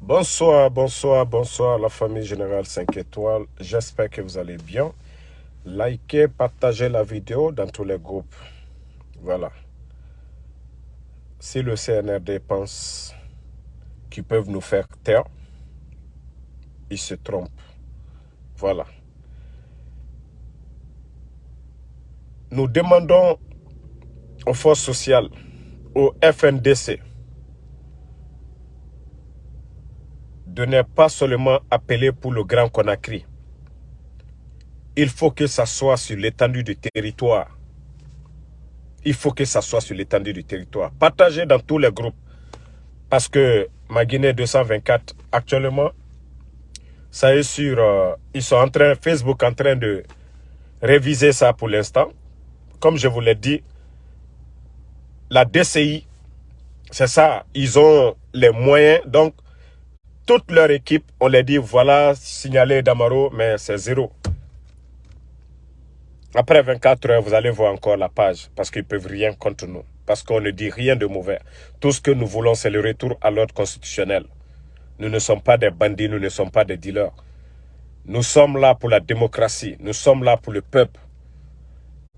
Bonsoir, bonsoir, bonsoir la famille Générale 5 étoiles. J'espère que vous allez bien. Likez, partagez la vidéo dans tous les groupes. Voilà. Si le CNRD pense qu'ils peuvent nous faire taire, ils se trompent. Voilà. Nous demandons aux forces sociales, au FNDC, de ne pas seulement appeler pour le Grand Conakry. Il faut que ça soit sur l'étendue du territoire. Il faut que ça soit sur l'étendue du territoire. Partagez dans tous les groupes. Parce que ma Guinée 224, actuellement, ça est sur... Euh, ils sont en train, Facebook en train de réviser ça pour l'instant. Comme je vous l'ai dit, la DCI, c'est ça, ils ont les moyens. Donc, toute leur équipe, on les dit, voilà, signalé Damaro, mais c'est zéro. Après 24 heures, vous allez voir encore la page, parce qu'ils ne peuvent rien contre nous. Parce qu'on ne dit rien de mauvais. Tout ce que nous voulons, c'est le retour à l'ordre constitutionnel. Nous ne sommes pas des bandits, nous ne sommes pas des dealers. Nous sommes là pour la démocratie, nous sommes là pour le peuple.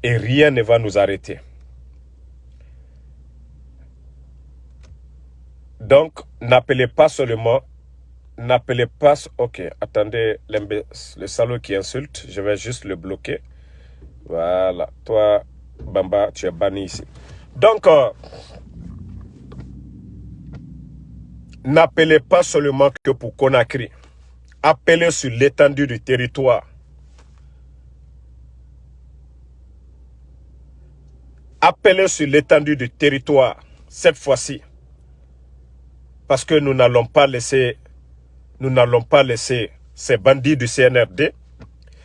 Et rien ne va nous arrêter. Donc, n'appelez pas seulement n'appelez pas... Ok, attendez, le salaud qui insulte, je vais juste le bloquer. Voilà, toi, Bamba, tu es banni ici. Donc, euh, n'appelez pas seulement que pour Conakry. Appelez sur l'étendue du territoire. Appelez sur l'étendue du territoire, cette fois-ci. Parce que nous n'allons pas laisser nous n'allons pas laisser ces bandits du CNRD,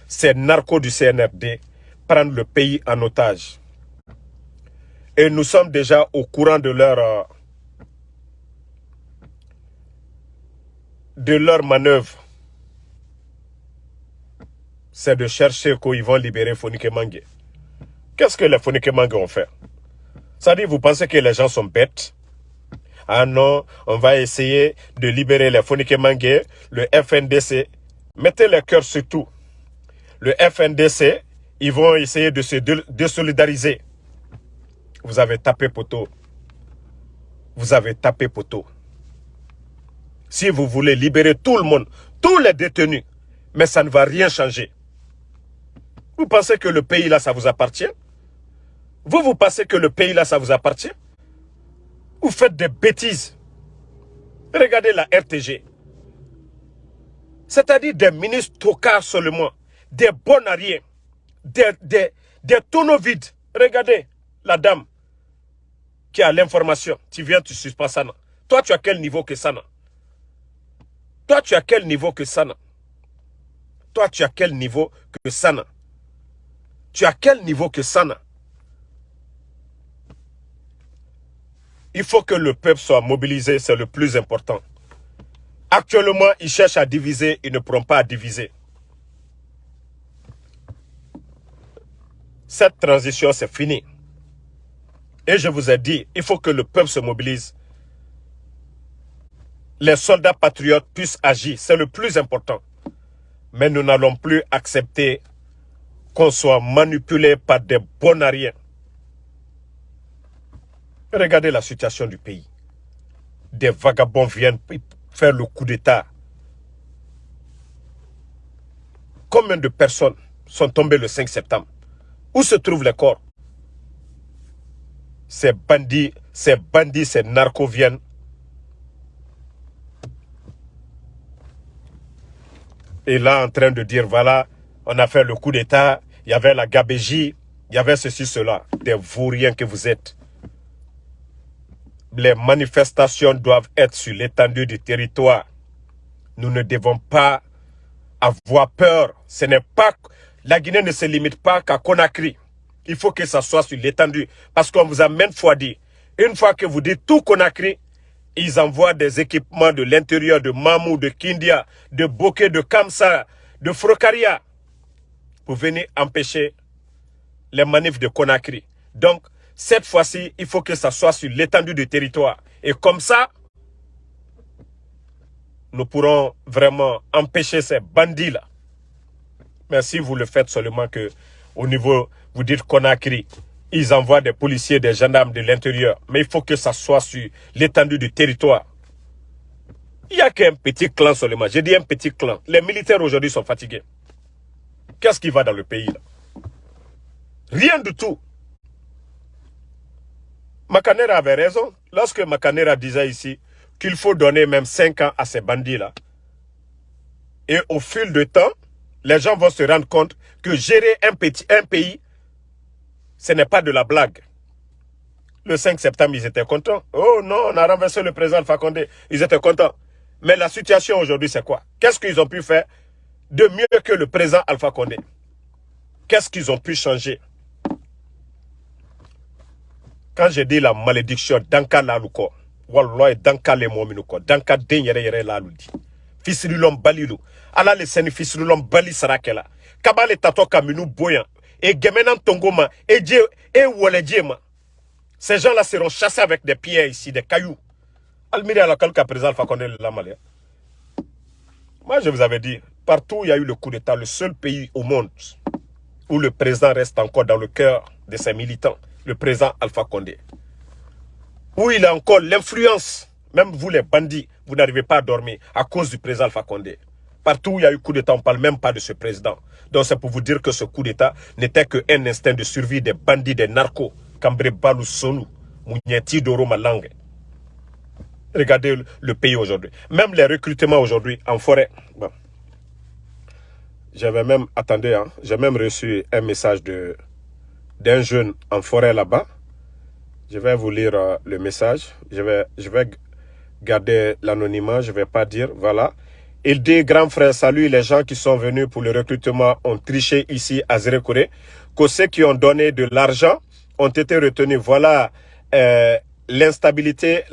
ces narcos du CNRD, prendre le pays en otage. Et nous sommes déjà au courant de leur, euh, de leur manœuvre. C'est de chercher qu'ils vont libérer Fonike Mangue. Qu'est-ce que les Fonike Mangue ont fait? Ça dit, vous pensez que les gens sont bêtes? Ah non, on va essayer de libérer les Fonike Mangue, le FNDC. Mettez le cœur sur tout. Le FNDC, ils vont essayer de se désolidariser. Vous avez tapé poteau. Vous avez tapé poteau. Si vous voulez libérer tout le monde, tous les détenus, mais ça ne va rien changer. Vous pensez que le pays là, ça vous appartient? Vous, vous pensez que le pays là, ça vous appartient? Vous faites des bêtises. Regardez la RTG. C'est-à-dire des ministres tocards seulement, des bons des, des, des tonneaux vides. Regardez la dame qui a l'information. Tu viens, tu suspends Sana. Toi, tu as quel niveau que Sana Toi, tu as quel niveau que Sana Toi, tu as quel niveau que Sana Tu as quel niveau que Sana Il faut que le peuple soit mobilisé, c'est le plus important. Actuellement, ils cherchent à diviser, ils ne pourront pas à diviser. Cette transition, c'est fini. Et je vous ai dit, il faut que le peuple se mobilise. Les soldats patriotes puissent agir, c'est le plus important. Mais nous n'allons plus accepter qu'on soit manipulé par des bonariens Regardez la situation du pays. Des vagabonds viennent faire le coup d'État. Combien de personnes sont tombées le 5 septembre? Où se trouvent les corps? Ces bandits, ces bandits, ces narcos viennent. Et là, en train de dire, voilà, on a fait le coup d'État, il y avait la gabégie, il y avait ceci, cela. Des vauriens que vous êtes les manifestations doivent être sur l'étendue du territoire. Nous ne devons pas avoir peur. Ce n'est pas, la Guinée ne se limite pas qu'à Conakry. Il faut que ça soit sur l'étendue. Parce qu'on vous a maintes fois dit, une fois que vous dites tout Conakry, ils envoient des équipements de l'intérieur de Mamou, de Kindia, de Bokeh, de Kamsa, de Frokaria, pour venir empêcher les manifs de Conakry. Donc, cette fois-ci, il faut que ça soit sur l'étendue du territoire. Et comme ça, nous pourrons vraiment empêcher ces bandits-là. Mais si vous le faites seulement que au niveau, vous dites Conakry, ils envoient des policiers, des gendarmes de l'intérieur. Mais il faut que ça soit sur l'étendue du territoire. Il n'y a qu'un petit clan seulement. J'ai dit un petit clan. Les militaires aujourd'hui sont fatigués. Qu'est-ce qui va dans le pays là? Rien du tout. Macanera avait raison. Lorsque Macanera disait ici qu'il faut donner même 5 ans à ces bandits-là, et au fil du temps, les gens vont se rendre compte que gérer un, pays, ce n'est pas de la blague. Le 5 septembre, ils étaient contents. Oh non, on a renversé le président Condé. Ils étaient contents. Mais la situation aujourd'hui, c'est quoi? Qu'est-ce qu'ils ont pu faire de mieux que le président Alpha Condé? Qu'est-ce qu'ils ont pu changer? Quand j'ai dit la malédiction, Danka Laluko, Wallah, Danka le Mominuko, Danka Den Yere Yere Laludi, Fisrilom Balilu, ala le seni Fisrilom Bali Sarakela, Kabale Tato Kaminu Boyan, et Gemenan Tongoma, et Dje, et. Ces gens-là seront chassés avec des pierres ici, des cailloux. Almiri à la président Alpha la Malia. Moi, je vous avais dit, partout où il y a eu le coup d'État, le seul pays au monde où le président reste encore dans le cœur de ses militants, le président Alpha Condé. Où il a encore l'influence, même vous les bandits, vous n'arrivez pas à dormir à cause du président Alpha Condé. Partout où il y a eu coup d'État, on ne parle même pas de ce président. Donc c'est pour vous dire que ce coup d'État n'était qu'un instinct de survie des bandits, des narcos, Cambré Balou Sonu, Mounieti Doro Malangue. Regardez le pays aujourd'hui. Même les recrutements aujourd'hui en forêt. J'avais même, attendez, hein, j'ai même reçu un message de d'un jeune en forêt là-bas. Je vais vous lire euh, le message. Je vais, je vais garder l'anonymat, je ne vais pas dire, voilà. Il dit, grand frère, salut, les gens qui sont venus pour le recrutement ont triché ici à Zérekoré, que ceux qui ont donné de l'argent ont été retenus. Voilà euh, l'instabilité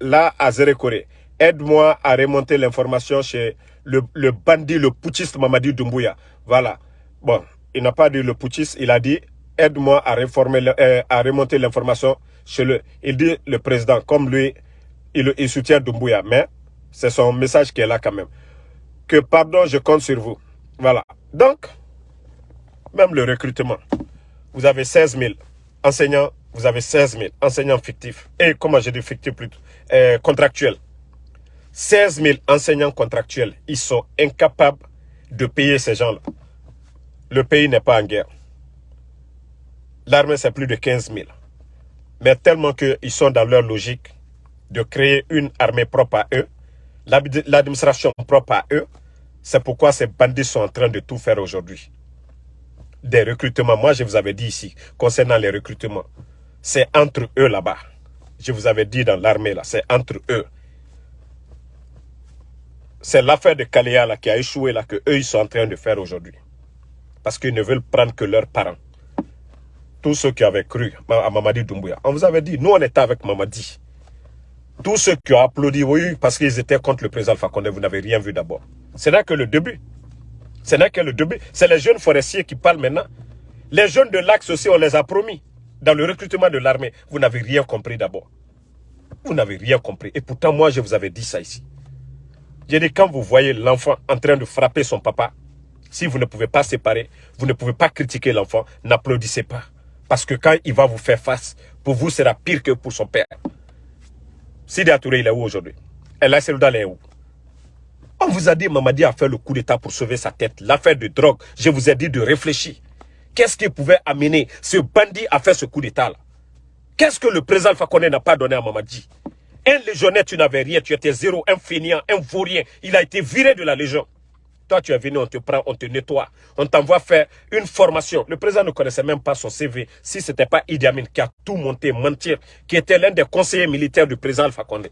là à Zérekoré. Aide-moi à remonter l'information chez le, le bandit, le putschiste Mamadi Doumbouya. Voilà. Bon, il n'a pas dit le putschiste, il a dit aide-moi à, euh, à remonter l'information chez le... Il dit le président, comme lui, il, il soutient Doumbouya, mais c'est son message qui est là quand même. Que pardon, je compte sur vous. Voilà. Donc, même le recrutement. Vous avez 16 000 enseignants, vous avez 16 000 enseignants fictifs. Et comment j'ai dit fictifs plutôt euh, Contractuels. 16 000 enseignants contractuels. Ils sont incapables de payer ces gens-là. Le pays n'est pas en guerre. L'armée, c'est plus de 15 000. Mais tellement qu'ils sont dans leur logique de créer une armée propre à eux, l'administration propre à eux, c'est pourquoi ces bandits sont en train de tout faire aujourd'hui. Des recrutements, moi je vous avais dit ici, concernant les recrutements, c'est entre eux là-bas. Je vous avais dit dans l'armée là, c'est entre eux. C'est l'affaire de Kaléa là qui a échoué là que eux ils sont en train de faire aujourd'hui. Parce qu'ils ne veulent prendre que leurs parents tous ceux qui avaient cru à Mamadi Doumbouya. On vous avait dit, nous on était avec Mamadi. Tous ceux qui ont applaudi, oui, parce qu'ils étaient contre le président Fakonde, vous n'avez rien vu d'abord. Ce n'est que le début. Ce n'est que le début. C'est les jeunes forestiers qui parlent maintenant. Les jeunes de l'Axe aussi, on les a promis. Dans le recrutement de l'armée, vous n'avez rien compris d'abord. Vous n'avez rien compris. Et pourtant, moi, je vous avais dit ça ici. J'ai dit, quand vous voyez l'enfant en train de frapper son papa, si vous ne pouvez pas séparer, vous ne pouvez pas critiquer l'enfant, n'applaudissez pas. Parce que quand il va vous faire face, pour vous, sera pire que pour son père. Sidi Touré, il est où aujourd'hui? El Selouda, il est où? On vous a dit, Mamadi a fait le coup d'état pour sauver sa tête. L'affaire de drogue, je vous ai dit de réfléchir. Qu'est-ce qui pouvait amener ce bandit à faire ce coup d'état-là? Qu'est-ce que le président Fakonde n'a pas donné à Mamadi? Un légionnaire, tu n'avais rien, tu étais zéro, un fainéant, un vaurien. Il a été viré de la légion. Toi, tu es venu, on te prend, on te nettoie. On t'envoie faire une formation. Le président ne connaissait même pas son CV. Si ce n'était pas Idi Amin qui a tout monté, mentir, qui était l'un des conseillers militaires du président Alpha Condé.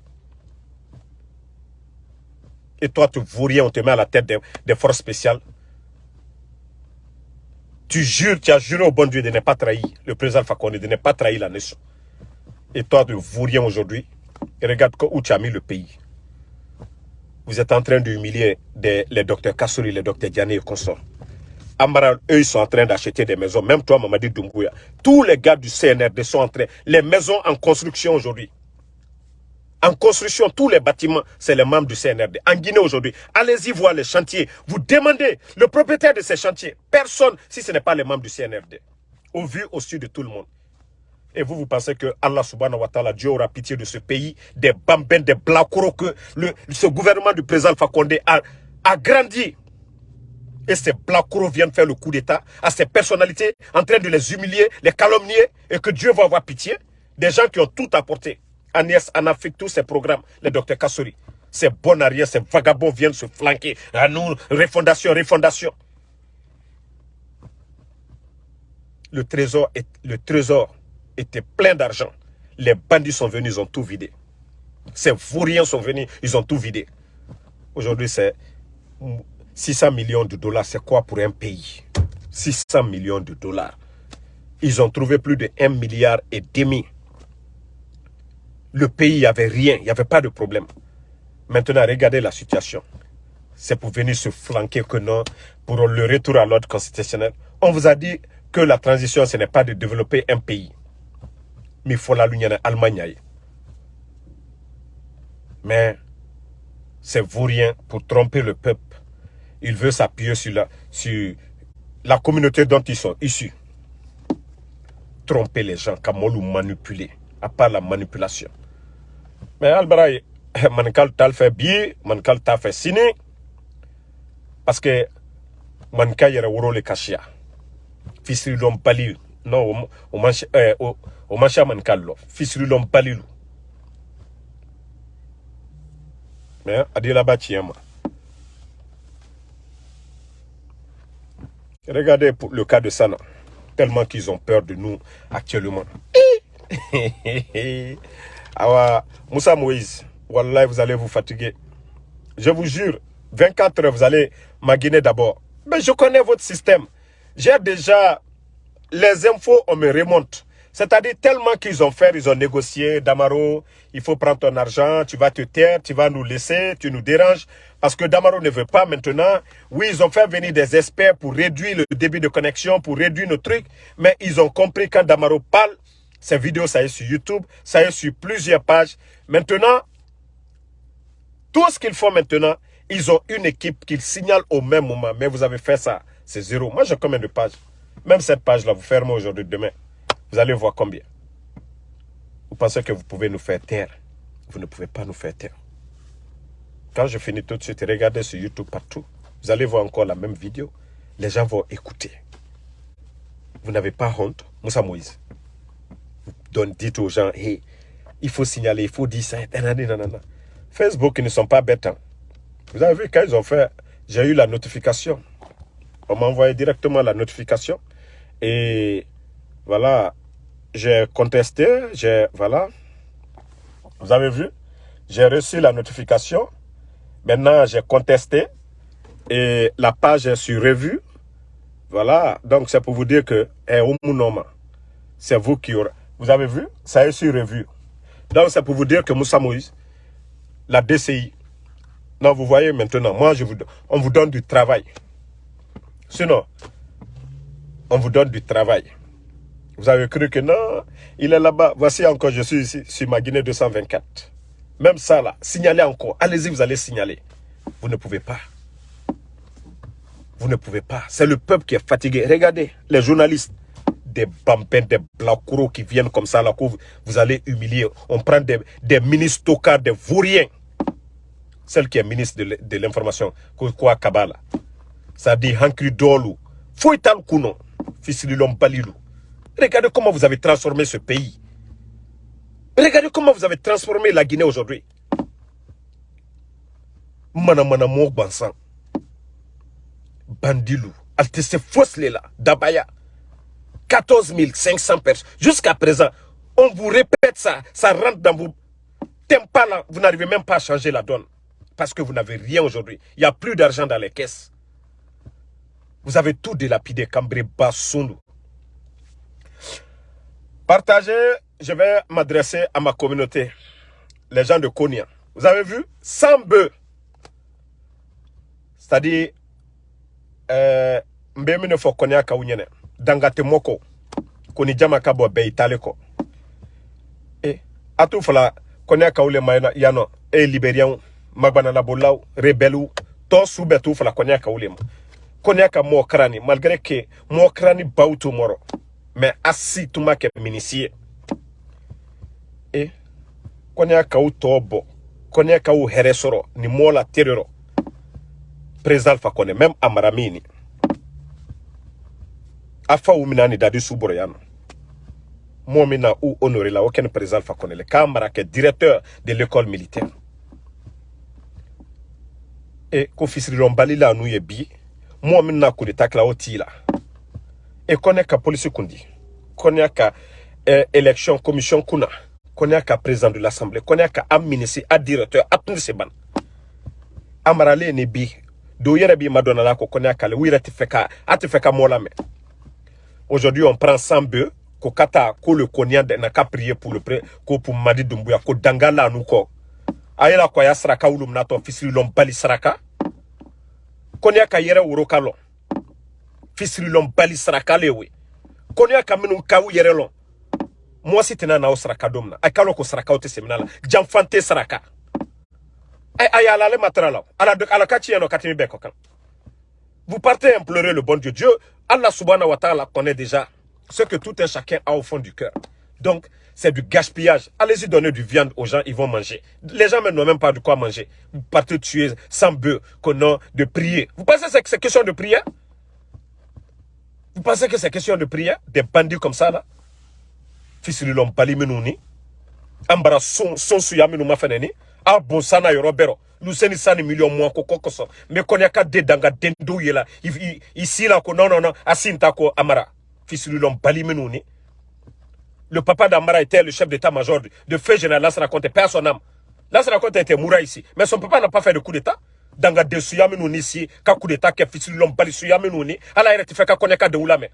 Et toi, tu rien, on te met à la tête des, forces spéciales. Tu jures, tu as juré au bon Dieu de ne pas trahir le président Alpha Condé, de ne pas trahir la nation. Et toi, tu rien aujourd'hui. Et regarde où tu as mis le pays. Vous êtes en train d'humilier les docteurs Kassouri, les docteurs Diané et consorts. Amara, eux, ils sont en train d'acheter des maisons. Même toi, Mamadi Doumbouya. Tous les gars du CNRD sont en train... Les maisons en construction aujourd'hui. En construction, tous les bâtiments, c'est les membres du CNRD. En Guinée aujourd'hui, allez-y voir les chantiers. Vous demandez le propriétaire de ces chantiers. Personne, si ce n'est pas les membres du CNRD. Au vu, au sud de tout le monde. Et vous, vous pensez que Allah subhanahu wa ta'ala, Dieu aura pitié de ce pays, des bambins, des blacouros que le, ce gouvernement du président Fakonde a, a grandi. Et ces blacouros viennent faire le coup d'État à ces personnalités en train de les humilier, les calomnier et que Dieu va avoir pitié. Des gens qui ont tout apporté. Agnès, en Afrique, tous ces programmes, les docteurs Kassori. Ces bons arrières, ces vagabonds viennent se flanquer. À nous, refondation, refondation. Le trésor, est, le trésor était plein d'argent. Les bandits sont venus, ils ont tout vidé. Ces vauriens sont venus, ils ont tout vidé. Aujourd'hui, c'est 600 millions de dollars. C'est quoi pour un pays? 600 millions de dollars. Ils ont trouvé plus de 1 milliard et demi. Le pays, il n'y avait rien, il n'y avait pas de problème. Maintenant, regardez la situation. C'est pour venir se flanquer que non, pour le retour à l'ordre constitutionnel. On vous a dit que la transition, ce n'est pas de développer un pays mais faut la l'Union Allemagne. Mais c'est vaurien pour tromper le peuple. Il veut s'appuyer sur la, sur la communauté dont ils sont issus. Tromper les gens, comme ou manipuler, à part la manipulation. Mais Albaraï, mankal tal fait bien, mankal tal fait ciné, parce que mankal yara wuro le kashia. Fisri euh, o man kallo. Lom balilu mais adila ba regardez le cas de Sana. Tellement qu'ils ont peur de nous actuellement. Awa, Moussa Moïse Wallah, vous allez vous fatiguer. Je vous jure 24 heures vous allez maguiner d'abord. Mais je connais votre système. J'ai déjà les infos on me remonte c'est-à-dire tellement qu'ils ont fait, ils ont négocié, Damaro, il faut prendre ton argent, tu vas te taire, tu vas nous laisser, tu nous déranges. Parce que Damaro ne veut pas maintenant. Oui, ils ont fait venir des experts pour réduire le débit de connexion, pour réduire nos trucs. Mais ils ont compris quand Damaro parle, ces vidéos, ça est sur YouTube, ça est sur plusieurs pages. Maintenant, tout ce qu'ils font maintenant, ils ont une équipe qu'ils signalent au même moment. Mais vous avez fait ça, c'est zéro. Moi, j'ai combien de pages Même cette page-là, vous fermez aujourd'hui, demain. Vous allez voir combien. Vous pensez que vous pouvez nous faire taire. Vous ne pouvez pas nous faire taire. Quand je finis tout de suite, regardez sur YouTube partout. Vous allez voir encore la même vidéo. Les gens vont écouter. Vous n'avez pas honte, Moussa Moïse? Vous dites aux gens, hey, il faut signaler, il faut dire ça. Facebook, ils ne sont pas bêtes. Hein. Vous avez vu, quand ils ont fait, j'ai eu la notification. On m'a envoyé directement la notification. Et voilà, j'ai contesté, j'ai, voilà, vous avez vu, j'ai reçu la notification, maintenant j'ai contesté, et la page est sur revue, voilà, donc c'est pour vous dire que, eh, c'est vous qui aurez, vous avez vu, ça est sur revue, donc c'est pour vous dire que Moussa Moïse, la DCI, non, vous voyez maintenant, moi, je vous, on vous donne du travail. Sinon, on vous donne du travail. Vous avez cru que non, il est là-bas. Voici encore, je suis ici, sur ma Guinée 224. Même ça là, signalez encore. Allez-y, vous allez signaler. Vous ne pouvez pas. Vous ne pouvez pas. C'est le peuple qui est fatigué. Regardez, les journalistes, des bambins, des blacouros qui viennent comme ça, là, vous, vous allez humilier. On prend des, ministres tocards, des vauriens. Celle qui est ministre de l'information, quoi Kabala. Ça dit Hankri Dolu. Fouital Kuno. Fils de. Regardez comment vous avez transformé ce pays. Regardez comment vous avez transformé la Guinée aujourd'hui. Mana mana bansan. Bandilou. Altesse là. Dabaya. 14 500 personnes. Jusqu'à présent, on vous répète ça. Ça rentre dans vos là. Vous n'arrivez même pas à changer la donne. Parce que vous n'avez rien aujourd'hui. Il n'y a plus d'argent dans les caisses. Vous avez tout délapidé. Cambré, Bassoulou. Partagez, je vais m'adresser à ma communauté, les gens de Konya. Vous avez vu 100 bœufs. C'est-à-dire, euh, mbemine fo konya kawunyene dangate moko koni jama kabo be itale ko e atu fala Konya kaule maina yano e libérien magbana la bolaw rebelle to sube tu fala konya kaule ma ka mo krani malgré que mo krani bautu moro mais assi tuma ke minisie. E konya ka u tobo konya ka u heresoro ni mola terroro président fa même amaramini afa uminani dadi suboro yano. Moi mina ou honoré la aucun président fa le kamara ke directeur de l'école militaire. E ko fisiriron bali la nu ye mo min na coup d'état la oti la e ka police kundi kone ka eh, élection commission kuna kone ka président de l'assemblée kone ka ministre a directeur a tun se ban amarale ni bi do yere bi madonna la ko kone ka le wira ti feka a ti aujourd'hui on prend 100 bœufs ko kata ko le konia de na ka prier pour le pré ko pour madi dumbuya ko dangala nu ko ayela ko ya saraka wulum na to fisiri lom bali saraka konya ka yere wuro kalo fisiri lom bali saraka lewe konya ka minu ka u yere lon mo si tena na domna ay kalo ko saraka o te seminala jamfante saraka. Ay ayala le matrala ala ala no katimi be kokan vous partez implorer le bon Dieu. Dieu Allah subhanahu wa ta'ala connaît déjà ce que tout un chacun a au fond du cœur donc c'est du gaspillage. Allez-y donner du viande aux gens, ils vont manger. Les gens n'ont même pas de quoi manger. Vous partez tuer sans bœuf, de prier. Vous pensez que c'est question de prière? Vous pensez que c'est question de prière? Des bandits comme ça, là? Fils de l'homme, menouni. Ambara son son suya menou ma feneni. Ah bon sana yoro bero. Luseni sani million moins koko koso. Mais qu'on y a qu'à dendo yela. Ici là, non non non. Asinta ko amara. Fils de. Le papa d'Amara était le chef d'état-major de feu général Lassana Conte, père son âme. Lassana Conte était moura ici. Mais son papa n'a pas fait de coup d'état. Danga de suyaminouni ici, ka coup d'état, ke fils l'homme bali suyaminouni. Ala ere kone ka de oulame.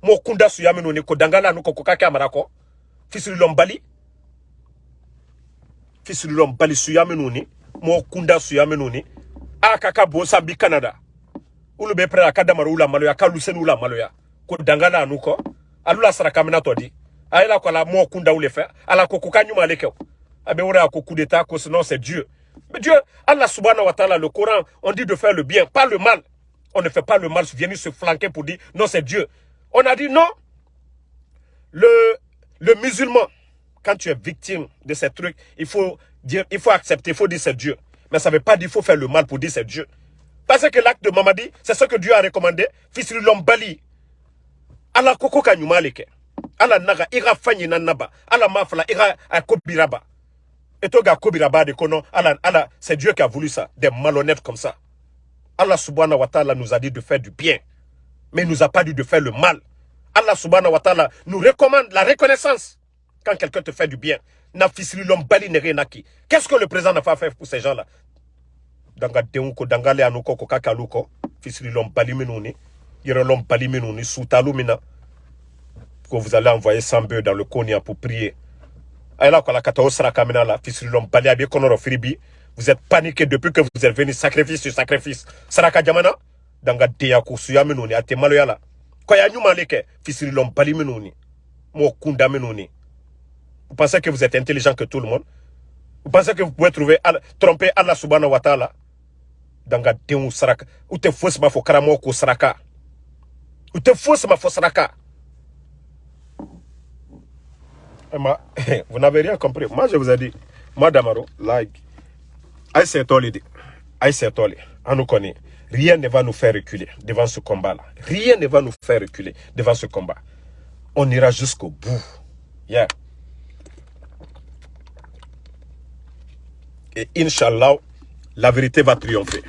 Mo kunda suyaminouni, ko danga la nou ko koka ke amara ko. Fils l'homme bali. Fils l'homme bali suyaminouni. Mo kunda suyaminouni. A kaka bo Canada. Ulu be pre la kadamara ula maloya, ka lusen ula maloya. Ko danga la nou ko. Alula saraka mina todi ayela ko la mo kunda ou le faire ala ko ko kanyuma le ke abe wora ko coup d'état ko sinon c'est Dieu. Mais Dieu Allah subhanahu wa ta'ala le Coran on dit de faire le bien pas le mal. On ne fait pas le mal venir se flanquer pour dire non c'est Dieu. On a dit non. Le le musulman quand tu es victime de ces trucs il faut dire il faut accepter il faut dire c'est Dieu. Mais ça veut pas dire il faut faire le mal pour dire c'est Dieu. Parce que l'acte de Mamadi c'est ce que Dieu a recommandé. Fils de l'homme bali. Ala koko kanyuma le ke ala naga ira fanyi na naba. Ala mafala ira akobiraba et toga kobiraba de kono ala ala c'est Dieu qui a voulu ça des malhonnêtes comme ça. Allah subhanahu wa ta'ala nous a dit de faire du bien mais il nous a pas dit de faire le mal. Allah subhanahu wa ta'ala nous recommande la reconnaissance. Quand quelqu'un te fait du bien na fisili lom bali ne renaki qu'est-ce que le président n'a pas fait pour ces gens-là? Danga deunko dangale anuko ko kakaluko fisili lom bali menuni yero lom bali menuni sutalu mina que vous allez envoyer 100 bœufs dans le Konya pour prier. Vous êtes paniqué depuis que vous êtes venu sacrifice sur sacrifice. Saraka Jamana, danga deya kusuya menuni, ate maloyala. Koya nyuma leke, fisiri lom bali menuni. Mo kunda menuni. Vous pensez que vous êtes intelligent que tout le monde? Vous pensez que vous pouvez trouver, tromper Allah subhanahu wa ta'ala? Danga deun saraka. Ou te fausse ma fo karamo ko saraka. Ou te fausse ma fo saraka. vous n'avez rien compris. Moi, je vous ai dit, moi, Damaro, like, Aïe Tolidi, Aïe Tolidi, on nous connaît. Rien ne va nous faire reculer devant ce combat-là. Rien ne va nous faire reculer devant ce combat. On ira jusqu'au bout. Yeah. Et Inch'Allah, la vérité va triompher.